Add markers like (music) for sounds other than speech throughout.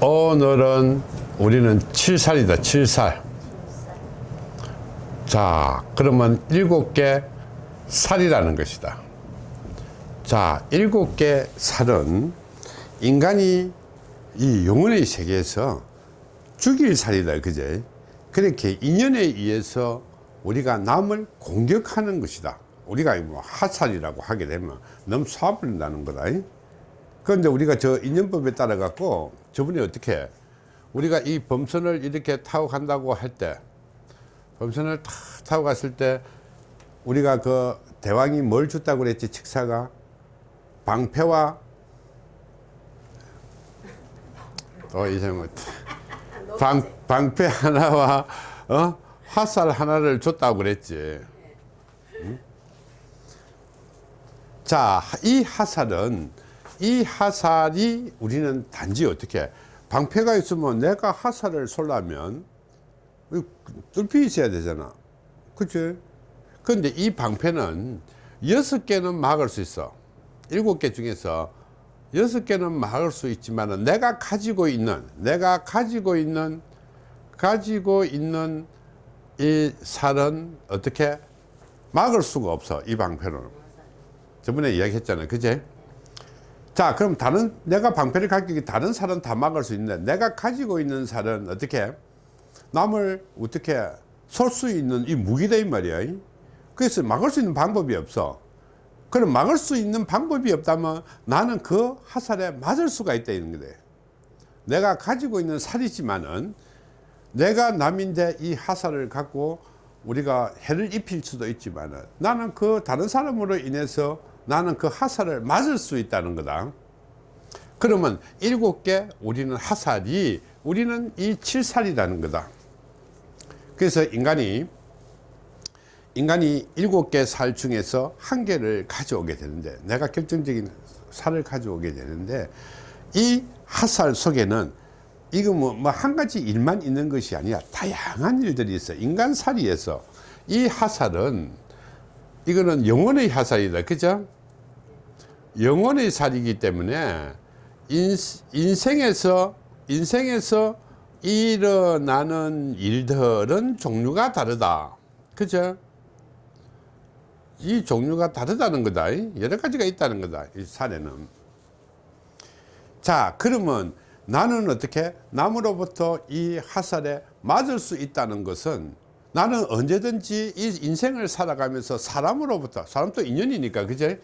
오늘은 우리는 7살이다 7살. 자 그러면 7개 살이라는 것이다. 자 7개 살은 인간이 이 영혼의 세계에서 죽일 살이다 그제? 그렇게 인연에 의해서 우리가 남을 공격하는 것이다. 우리가 뭐 하살이라고 하게 되면 너무 쏴버린다는 거다 그런데 우리가 저 인연법에 따라 갖고 저분이 어떻게 해? 우리가 이 범선을 이렇게 타고 간다고 할 때 범선을 탁 타고 갔을 때 우리가 그 대왕이 뭘 줬다고 그랬지 칙사가 방패와 또 이제 뭐 방, 방패 하나와 어? 화살 하나를 줬다고 그랬지 응? 자이 화살은 이 화살이 우리는 단지 어떻게 방패가 있으면 내가 화살을 쏠라면 뚫피 있어야 되잖아. 그치? 근데 이 방패는 여섯 개는 막을 수 있어. 일곱 개 중에서 여섯 개는 막을 수 있지만 내가 가지고 있는 내가 가지고 있는 가지고 있는 이 살은 어떻게? 막을 수가 없어 이 방패는. 저번에 이야기했잖아요. 그제 자 그럼 다른 내가 방패를 가지고 다른 살은 다 막을 수 있는데 내가 가지고 있는 살은 어떻게? 남을 어떻게 쏠 수 있는 이 무기다 이 말이야. 그래서 막을 수 있는 방법이 없어. 그럼 막을 수 있는 방법이 없다면 나는 그 화살에 맞을 수가 있다 이런 거다 내가 가지고 있는 살이지만은 내가 남인데 이 화살을 갖고 우리가 해를 입힐 수도 있지만 나는 그 다른 사람으로 인해서 나는 그 화살을 맞을 수 있다는 거다. 그러면 일곱 개 우리는 화살이 우리는 이 칠살이라는 거다. 그래서 인간이 인간이 일곱 개 살 중에서 한 개를 가져오게 되는데 내가 결정적인 살을 가져오게 되는데 이 화살 속에는 이거 뭐한 가지 일만 있는 것이 아니라 다양한 일들이 있어. 인간 살이에서 이 화살은 이거는 영혼의 화살이다. 그죠 영혼의 살이기 때문에 인, 인생에서 인생에서 일어나는 일들은 종류가 다르다. 그죠? 이 종류가 다르다는 거다. 여러 가지가 있다는 거다 이 살에는. 자 그러면 나는 어떻게 남으로부터 이 화살에 맞을 수 있다는 것은 나는 언제든지 이 인생을 살아가면서 사람으로부터 사람도 인연이니까 그제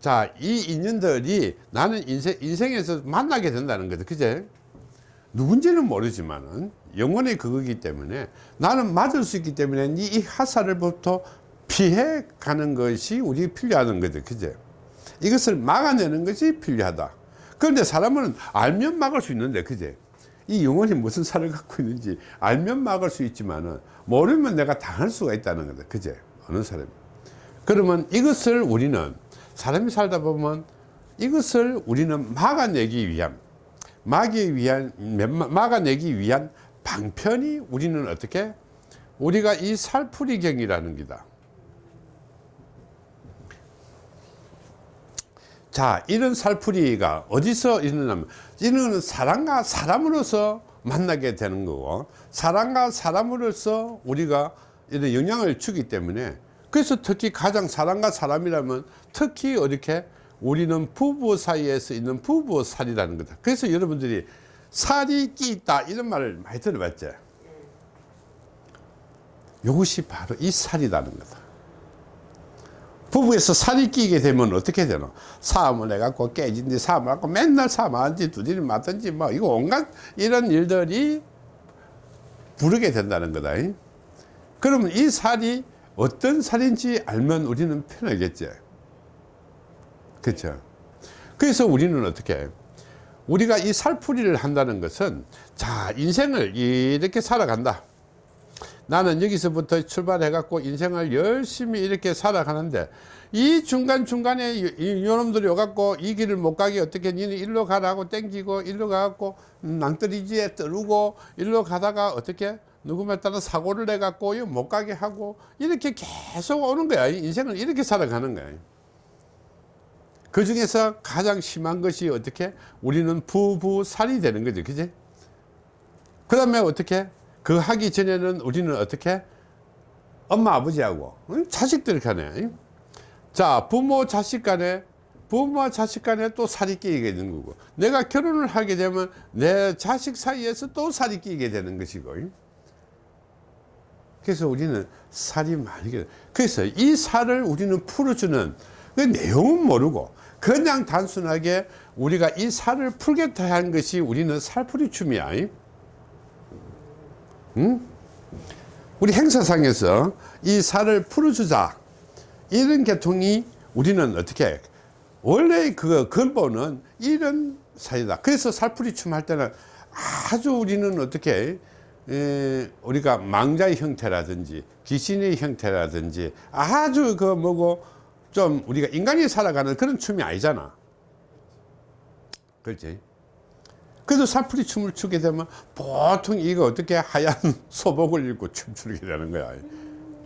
자, 이 인연들이 나는 인생, 인생에서 만나게 된다는 거죠. 그제? 누군지는 모르지만은 영원의 그거기 때문에 나는 맞을 수 있기 때문에 이 화살을부터 피해 가는 것이 우리 필요하는 거죠. 그제? 이것을 막아내는 것이 필요하다. 그런데 사람은 알면 막을 수 있는데, 그제? 이 영혼이 무슨 살을 갖고 있는지 알면 막을 수 있지만은 모르면 내가 당할 수가 있다는 거다. 그제? 어느 사람이. 그러면 이것을 우리는 사람이 살다 보면 이것을 우리는 막아내기 위한 막기 위한 막아내기 위한 방편이 우리는 어떻게? 우리가 이 살풀이경이라는 기다. 자 이런 살풀이가 어디서 있느냐면 이는 사람과 사람으로서 만나게 되는 거고 사람과 사람으로서 우리가 이런 영향을 주기 때문에 그래서 특히 가장 사람과 사람이라면 특히 이렇게 우리는 부부 사이에서 있는 부부 살이라는 거다. 그래서 여러분들이 살이 끼 있다 이런 말을 많이 들어봤죠 이것이 바로 이 살이라는 거다. 부부에서 살이 끼게 되면 어떻게 되나 싸움을 해갖고 깨진지 싸움을 하고 맨날 싸움하든지 두드리 맞든지 뭐 이거 온갖 이런 일들이 부르게 된다는 거다. 그러면 이 살이 어떤 살인지 알면 우리는 편하겠지. 그렇죠 그래서 우리는 어떻게 우리가 이 살풀이를 한다는 것은 자 인생을 이렇게 살아간다. 나는 여기서부터 출발해 갖고 인생을 열심히 이렇게 살아가는데 이 중간중간에 요놈들이 와갖고 이 길을 못 가게 어떻게 니는 일로 가라고 땡기고 일로 가갖고 낭떠리지에 떠르고 일로 가다가 어떻게 누구말 따라 사고를 내 갖고 못 가게 하고 이렇게 계속 오는 거야. 인생을 이렇게 살아가는 거야. 그 중에서 가장 심한 것이 어떻게? 우리는 부부살이 되는 거죠 그지? 그 다음에 어떻게? 그 하기 전에는 우리는 어떻게? 엄마 아버지하고 응? 자식들 간에 응? 자 부모 자식 간에 부모와 자식 간에 또 살이 끼게 되는 거고. 내가 결혼을 하게 되면 내 자식 사이에서 또 살이 끼게 되는 것이고. 응? 그래서 우리는 살이 많이 게 그래서 이 살을 우리는 풀어주는 그 내용은 모르고 그냥 단순하게 우리가 이 살을 풀겠다 하는 것이 우리는 살풀이 춤이야. 응? 우리 행사상에서 이 살을 풀어주자. 이런 계통이 우리는 어떻게 원래 그 근본은 이런 사이다. 그래서 살풀이 춤 할 때는 아주 우리는 어떻게 에, 우리가 망자의 형태라든지 귀신의 형태라든지 아주 그 뭐고 좀 우리가 인간이 살아가는 그런 춤이 아니잖아. 그렇지? 그래서 살풀이 춤을 추게 되면 보통 이거 어떻게 하얀 (laughs) 소복을 입고 춤추게 되는 거야.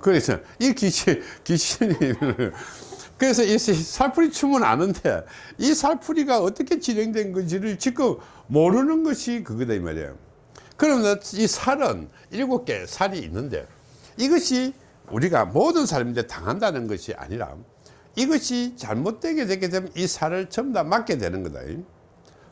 그래서 이 귀신 귀신이 (laughs) 그래서 이 살풀이 춤은 아는데 이 살풀이가 어떻게 진행된 건지를 지금 모르는 것이 그거다 이 말이에요 그러면 이 살은 일곱 개 살이 있는데 이것이 우리가 모든 사람인데 당한다는 것이 아니라 이것이 잘못되게 되게 되면 이 살을 전부 다 맞게 되는 거다.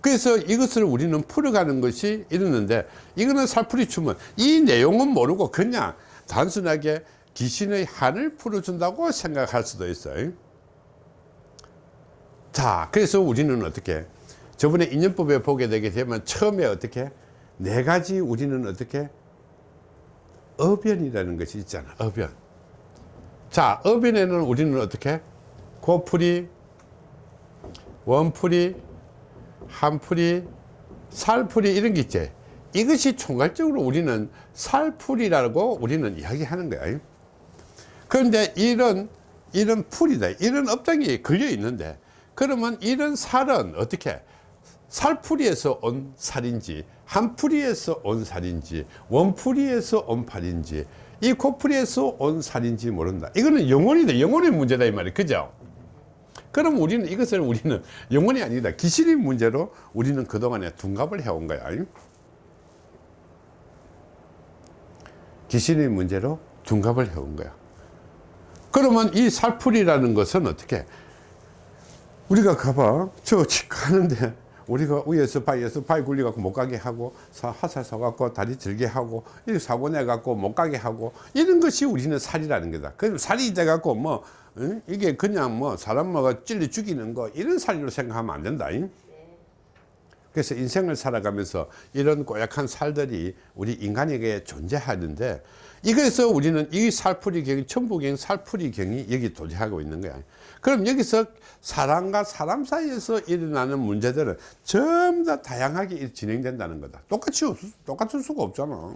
그래서 이것을 우리는 풀어가는 것이 이러는데 이거는 살풀이 춤은 이 내용은 모르고 그냥 단순하게 귀신의 한을 풀어준다고 생각할 수도 있어요. 자 그래서 우리는 어떻게 저번에 인연법에 보게 되게 되면 처음에 어떻게 네 가지 우리는 어떻게? 어변이라는 것이 있잖아. 어변. 자 어변에는 우리는 어떻게? 고풀이 원풀이 한풀이 살풀이 이런 게 있지. 이것이 총괄적으로 우리는 살풀이라고 우리는 이야기하는 거야. 그런데 이런 이런 풀이다. 이런 업장이 걸려 있는데 그러면 이런 살은 어떻게 살풀이에서 온 살인지 한풀이에서 온 살인지 원풀이에서 온 팔인지 이 코풀이에서 온 살인지 모른다. 이거는 영혼이다. 영혼의 문제다 이 말이에요 그죠? 그럼 우리는 이것을 우리는 영혼이 아니다. 기실의 문제로 우리는 그동안에 둔갑을 해온 거야. 기실의 문제로 둔갑을 해온 거야. 그러면 이 살풀이라는 것은 어떻게? 우리가 가봐. 저 치과 하는데 우리가 위에서 바위에서 바위 굴려갖고 못 가게 하고 화살 쏘갖고 다리 들게 하고 이렇게 사고 내갖고 못 가게 하고 이런 것이 우리는 살이라는 거다 그럼 살이 돼갖고 뭐 응? 이게 그냥 뭐 사람 뭐가 찔러 죽이는 거 이런 살로 생각하면 안 된다 잉? 그래서 인생을 살아가면서 이런 고약한 살들이 우리 인간에게 존재하는데 이래서 우리는 이 살풀이경 천부경 살풀이 경이 여기 도대하고 있는 거야. 그럼 여기서 사람과 사람 사이에서 일어나는 문제들은 전부 다 다양하게 진행된다는 거다. 똑같이 똑같을 수가 없잖아.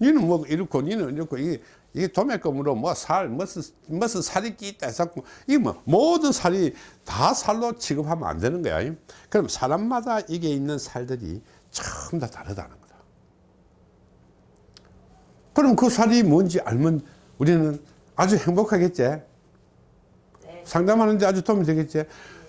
니는 뭐 이렇고 니는 이렇고 이게 이게 도매금으로 뭐살 무슨 무슨 살이 끼있다 해서 이게 뭐 모든 살이 다 살로 취급하면 안 되는 거야. 그럼 사람마다 이게 있는 살들이 전부 다 다르다는 거다 그럼 그 살이 뭔지 알면 우리는 아주 행복하겠지? 네. 상담하는데 아주 도움이 되겠지?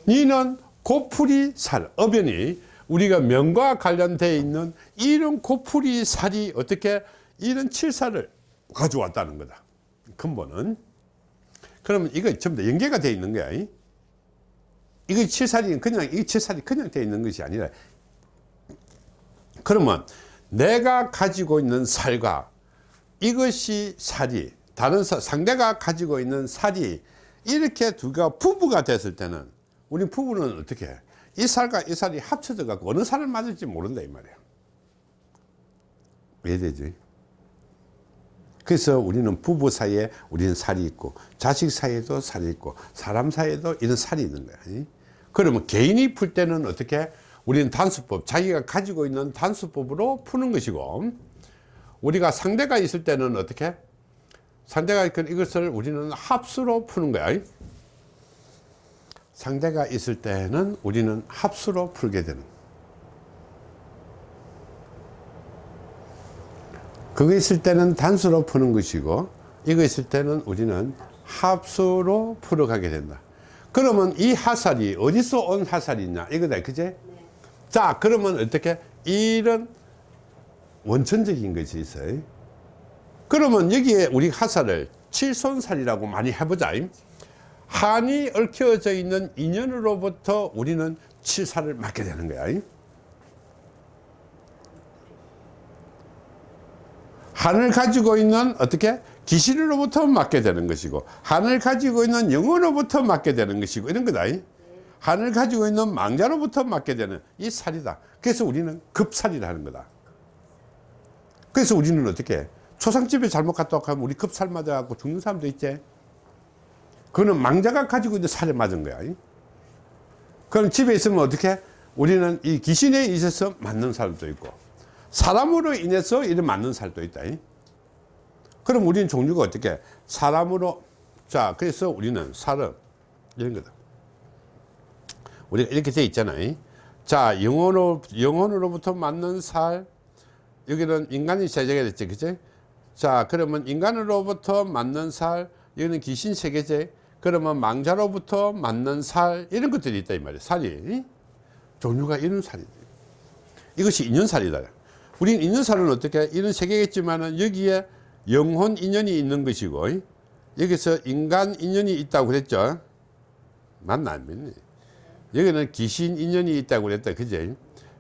니는 고풀이 살 어변이 우리가 명과 관련되어 있는 이런 고풀이 살이 어떻게 이런 칠살을 가져왔다는 거다. 근본은. 그러면 이거 전부 다 연계가 되어 있는 거야 이거 칠살이 그냥 이 칠살이 그냥 되어 있는 것이 아니라. 그러면 내가 가지고 있는 살과 이것이 살이 다른 사, 상대가 가지고 있는 살이 이렇게 두가 부부가 됐을 때는 우리 부부는 어떻게 해? 이 살과 이 살이 합쳐져 갖고 어느 살을 맞을지 모른다 이 말이야. 왜 되지? 그래서 우리는 부부 사이에 우리는 살이 있고 자식 사이에도 살이 있고 사람 사이에도 이런 살이 있는 거야. 그러면 개인이 풀 때는 어떻게 우리는 단수법 자기가 가지고 있는 단수법으로 푸는 것이고 우리가 상대가 있을 때는 어떻게? 상대가 있건 이것을 우리는 합수로 푸는 거야. 상대가 있을 때는 우리는 합수로 풀게 되는. 그거 있을 때는 단수로 푸는 것이고 이거 있을 때는 우리는 합수로 풀어가게 된다. 그러면 이 하살이 어디서 온 하살이냐? 이거다 그제? 네. 자 그러면 어떻게? 이런 원천적인 것이 있어요. 그러면 여기에 우리 하살을 칠손살이라고 많이 해보자. 한이 얽혀져 있는 인연으로부터 우리는 칠살을 맞게 되는 거야. 한을 가지고 있는 어떻게? 귀신으로부터 맞게 되는 것이고 한을 가지고 있는 영으로부터 맞게 되는 것이고 이런 거다. 한을 가지고 있는 망자로부터 맞게 되는 이 살이다. 그래서 우리는 급살이라는 거다 그래서 우리는 어떻게 초상집에 잘못 갔다 오면 우리 급살 맞아갖고 죽는 사람도 있지. 그거는 망자가 가지고 있는 살에 맞은 거야. 그럼 집에 있으면 어떻게 우리는 이 귀신에 있어서 맞는 살도 있고 사람으로 인해서 이런 맞는 살도 있다. 그럼 우리는 종류가 어떻게 사람으로 자 그래서 우리는 살은 이런 거다. 우리가 이렇게 돼 있잖아요 자 영혼으로 영혼으로부터 맞는 살 여기는 인간이 제작이 됐지 그치? 자 그러면 인간으로부터 맞는 살 여기는 귀신 세계제. 그러면 망자로부터 맞는 살 이런 것들이 있다 이 말이야 살이. 종류가 이런 살이지 이것이 인연살이다. 우리는 인연살은 어떻게 이런 세계겠지만은 여기에 영혼 인연이 있는 것이고 여기서 인간 인연이 있다고 그랬죠? 맞나 안 믿니? 여기는 귀신 인연이 있다고 그랬다 그제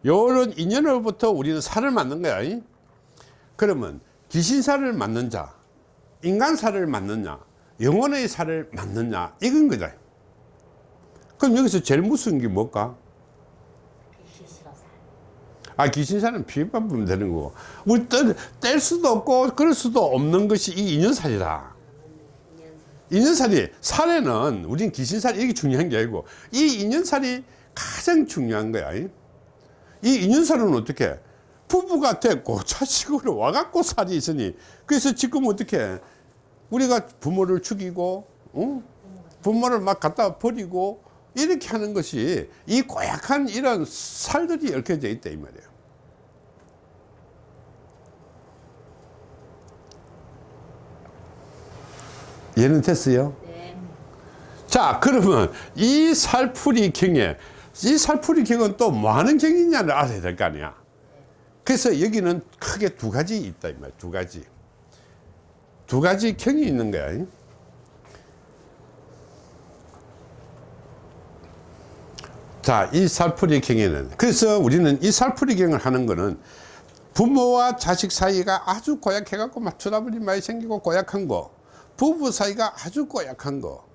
요런 인연으로부터 우리는 살을 맞는 거야 그러면 귀신살을 맞는 자 인간살을 맞느냐 영혼의 살을 맞느냐 이건 거다 그럼 여기서 제일 무서운 게 뭘까. 아 귀신살은 피해만 보면 되는 거고 우리 뗄, 뗄 수도 없고 그럴 수도 없는 것이 이 인연살이다 인연살. 인연살이 살에는 우린 귀신살이 이게 중요한 게 아니고 이 인연살이 가장 중요한 거야 이 인연살은 어떻게 부부가 됐고 (laughs) 자식으로 와갖고 살이 있으니 그래서 지금 어떻게 우리가 부모를 죽이고 어? 부모를 막 갖다 버리고 이렇게 하는 것이 이 고약한 이런 살들이 얽혀져 있다 이 말이에요 얘는 됐어요? 네. 자 그러면 이 살풀이 경에 이 살풀이 경은 또뭐 하는 경이냐를 알아야 될 거 아니야. 그래서 여기는 크게 두 가지 있다 이 말, 두 가지. 두 가지 경이 있는 거야. 자 이 살풀이 경에는 그래서 우리는 이 살풀이 경을 하는 거는 부모와 자식 사이가 아주 고약해 갖고 막 트러블이 많이 생기고 고약한 거 부부 사이가 아주 고약한 거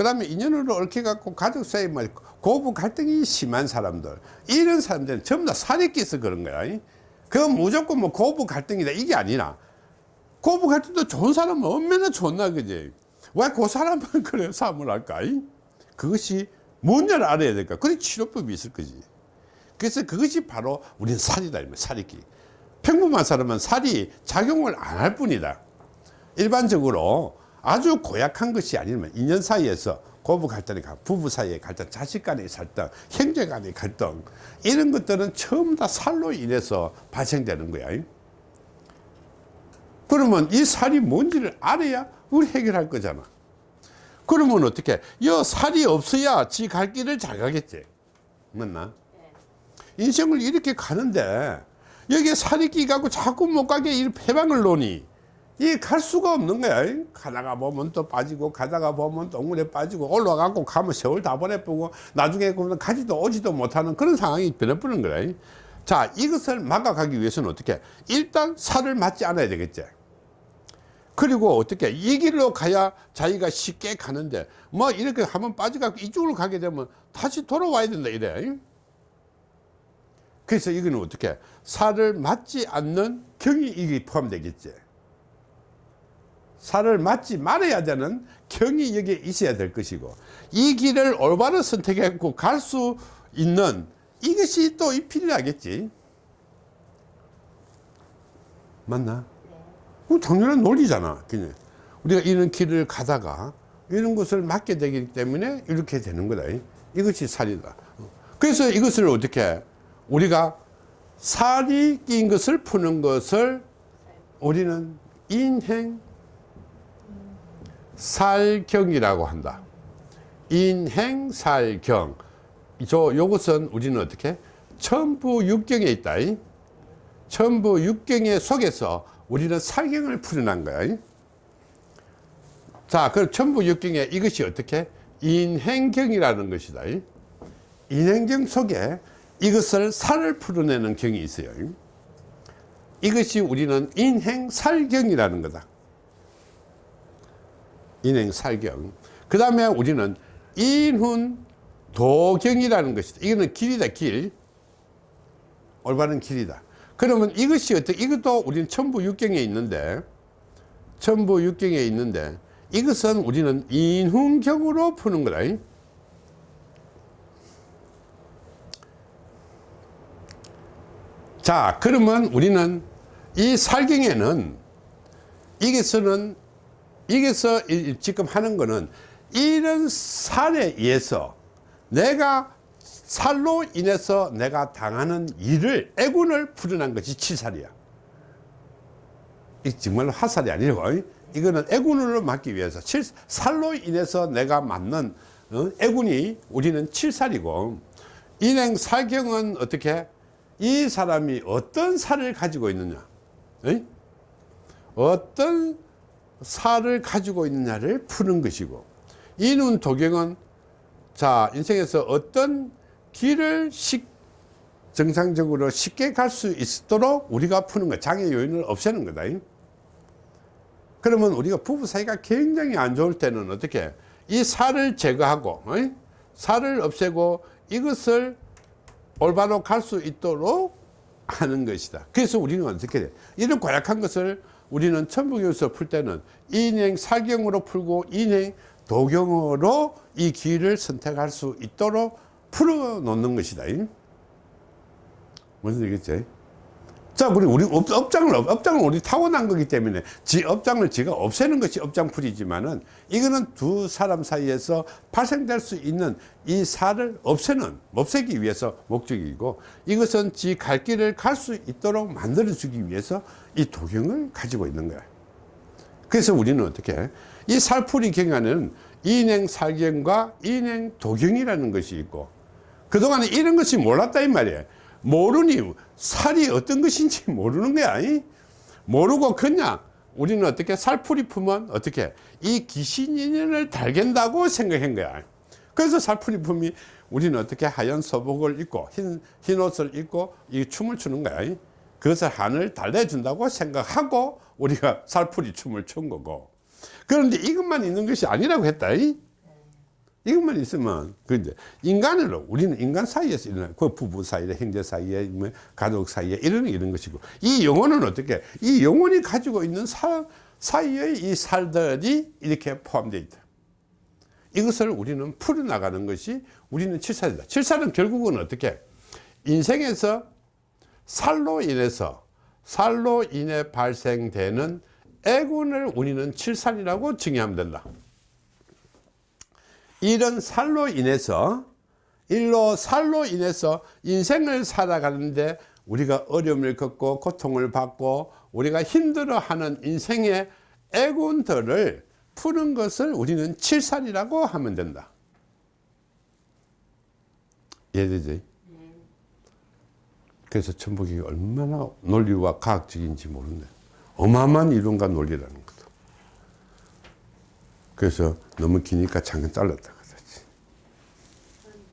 그 다음에 인연으로 얽혀 갖고 가족 사이 뭐 고부 갈등이 심한 사람들. 이런 사람들은 전부 다 살이 끼서 그런 거야. 그건 무조건 뭐 고부 갈등이다. 이게 아니라 고부 갈등도 좋은 사람은 얼마나 좋나 그지? 왜 그 사람은 (laughs) 그래 삶을 할까 그것이 뭔지를 알아야 될까 그래 치료법이 있을 거지. 그래서 그것이 바로 우리는 살이다 살이기. 평범한 사람은 살이 작용을 안 할 뿐이다. 일반적으로 아주 고약한 것이 아니면 인연 사이에서 고부 갈등이 가 부부 사이의 갈등 자식 간의 갈등 형제 간의 갈등 이런 것들은 전부 다 살로 인해서 발생되는 거야. 그러면 이 살이 뭔지를 알아야 우리 해결할 거잖아. 그러면 어떻게? 이 살이 없어야 지 갈 길을 잘 가겠지. 맞나? 네. 인생을 이렇게 가는데 여기에 살이 끼가고 자꾸 못 가게 이 해방을 놓니 이 갈 수가 없는 거야. 가다가 보면 또 빠지고 가다가 보면 동물에 빠지고 올라가고 가면 세월 다 보내보고 나중에 그러면 가지도 오지도 못하는 그런 상황이 변해버리는 거야. 자 이것을 막아가기 위해서는 어떻게? 일단 살을 맞지 않아야 되겠지. 그리고 어떻게? 이 길로 가야 자기가 쉽게 가는데 뭐 이렇게 한번 빠져갖고 이쪽으로 가게 되면 다시 돌아와야 된다 이래. 그래서 이거는 어떻게? 살을 맞지 않는 경이 이게 포함되겠지 살을 맞지 말아야 되는 경이 여기에 있어야 될 것이고 이 길을 올바로 선택했고 갈 수 있는 이것이 또 필요하겠지 맞나? 네. 그 당연한 논리잖아 그냥 우리가 이런 길을 가다가 이런 것을 맞게 되기 때문에 이렇게 되는 거다 이것이 살이다 그래서 이것을 어떻게 우리가 살이 낀 것을 푸는 것을 우리는 인행 살경이라고 한다 인행살경 저 요것은 우리는 어떻게 천부 육경에 있다 이. 천부 육경에 속에서 우리는 살경을 풀어난 거야 이. 자 그럼 천부 육경에 이것이 어떻게 인행경이라는 것이다 이. 인행경 속에 이것을 살을 풀어내는 경이 있어요 이. 이것이 우리는 인행살경이라는 거다 인행 살경. 그 다음에 우리는 인훈 도경이라는 것이다 이거는 길이다 길. 올바른 길이다. 그러면 이것이 어떻게 이것도 우리는 천부 육경에 있는데 천부 육경에 있는데 이것은 우리는 인훈경으로 푸는 거다. 자 그러면 우리는 이 살경에는 이게서 이- 지금 하는 거는 이런 살에 의해서 내가 살로 인해서 내가 당하는 일을 애군을 풀어난 것이 칠살이야 이 정말로 화살이 아니고 이거는 애군을 막기 위해서 칠, 살로 인해서 내가 맞는 어? 애군이 우리는 칠살이고 인행 살경은 어떻게 이 사람이 어떤 살을 가지고 있느냐? 어떤 살을 가지고 있느냐를 푸는 것이고 이눈 도경은 자 인생에서 어떤 길을 식, 정상적으로 쉽게 갈 수 있도록 우리가 푸는 거 장애 요인을 없애는 거다 이. 그러면 우리가 부부 사이가 굉장히 안 좋을 때는 어떻게 이 살을 제거하고 어이? 살을 없애고 이것을 올바로 갈 수 있도록 하는 것이다 그래서 우리는 어떻게 돼 이런 고약한 것을 우리는 천부교에서 풀 때는 인행 사경으로 풀고 인행 도경으로 이 길을 선택할 수 있도록 풀어 놓는 것이다 이. 무슨 얘기겠지 자, 우리, 우리 업, 업장을, 업장을 우리 타고난 거기 때문에 지 업장을 지가 없애는 것이 업장풀이지만은 이거는 두 사람 사이에서 발생될 수 있는 이 살을 없애는, 없애기 위해서 목적이고 이것은 지 갈 길을 갈 수 있도록 만들어 주기 위해서 이 도경을 가지고 있는 거야. 그래서 우리는 어떻게 해? 이 살풀이 경에는 인행 살경과 인행 도경이라는 것이 있고 그동안에 이런 것이 몰랐다 이 말이에요 모르니 살이 어떤 것인지 모르는 거야 이? 모르고 그냥 우리는 어떻게 살풀이 품은 어떻게 이 귀신 인연을 달갠다고 생각한 거야 그래서 살풀이 품이 우리는 어떻게 하얀 서복을 입고 흰, 흰 옷을 입고 이 춤을 추는 거야 이? 그것을 하늘 달래준다고 생각하고 우리가 살풀이 춤을 춘 거고 그런데 이것만 있는 것이 아니라고 했다 이? 이것만 있으면 그 이제 인간으로 우리는 인간 사이에서 일어나는 그 부부 사이에 형제 사이에 뭐 가족 사이에 이런 이런 것이고 이 영혼은 어떻게 이 영혼이 가지고 있는 사, 사이의 이 살들이 이렇게 포함되어 있다 이것을 우리는 풀어나가는 것이 우리는 칠살이다 칠살은 결국은 어떻게 인생에서 살로 인해서 살로 인해 발생되는 애군을 우리는 칠살이라고 정의하면 된다 이런 살로 인해서 일로 살로 인해서 인생을 살아가는데 우리가 어려움을 겪고 고통을 받고 우리가 힘들어하는 인생의 애군들을 푸는 것을 우리는 칠살이라고 하면 된다 이해되지? 그래서 천복이 얼마나 논리와 과학적인지 모르는데 어마어마한 이론과 논리라는 거다 그래서 너무 기니까 잠깐 잘랐다